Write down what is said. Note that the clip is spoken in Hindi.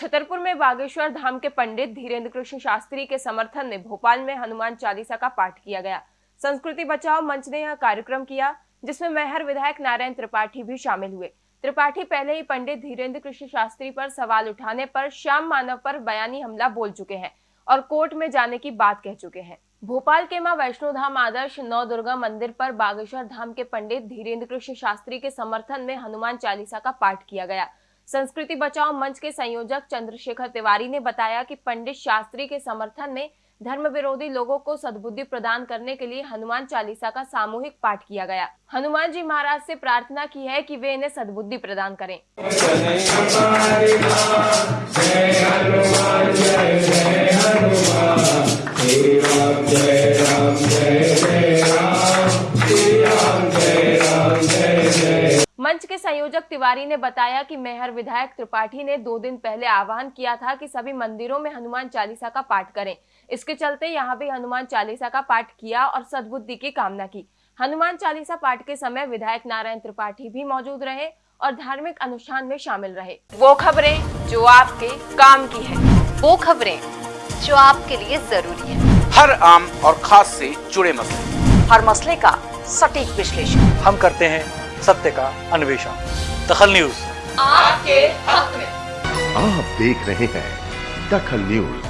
छतरपुर में बागेश्वर धाम के पंडित धीरेन्द्र कृष्ण शास्त्री के समर्थन में भोपाल में हनुमान चालीसा का पाठ किया गया। संस्कृति बचाओ मंच ने यह कार्यक्रम किया, जिसमें मेहर विधायक नारायण त्रिपाठी भी शामिल हुए। त्रिपाठी पहले ही पंडित धीरेन्द्र कृष्ण शास्त्री पर सवाल उठाने पर श्याम मानव पर बयानी हमला बोल चुके हैं और कोर्ट में जाने की बात कह चुके हैं। भोपाल के माँ वैष्णो धाम आदर्श नौ दुर्गा मंदिर पर बागेश्वर धाम के पंडित धीरेन्द्र कृष्ण शास्त्री के समर्थन में हनुमान चालीसा का पाठ किया गया। संस्कृति बचाओ मंच के संयोजक चंद्रशेखर तिवारी ने बताया कि पंडित शास्त्री के समर्थन में धर्म विरोधी लोगों को सद्बुद्धि प्रदान करने के लिए हनुमान चालीसा का सामूहिक पाठ किया गया। हनुमान जी महाराज से प्रार्थना की है कि वे इन्हें सद्बुद्धि प्रदान करें। मंच के संयोजक तिवारी ने बताया कि मेहर विधायक त्रिपाठी ने दो दिन पहले आह्वान किया था कि सभी मंदिरों में हनुमान चालीसा का पाठ करें। इसके चलते यहाँ भी हनुमान चालीसा का पाठ किया और सद्बुद्धि की कामना की। हनुमान चालीसा पाठ के समय विधायक नारायण त्रिपाठी भी मौजूद रहे और धार्मिक अनुष्ठान में शामिल रहे। वो खबरें जो आपके काम की है। वो खबरें जो आपके लिए ज़रूरी है। हर आम और खास से जुड़े मसले। हर मसले का सटीक विश्लेषण। हम करते हैं सत्य का अन्वेषण। दखल न्यूज़। आपके हक में। आप देख रहे हैं दखल न्यूज़।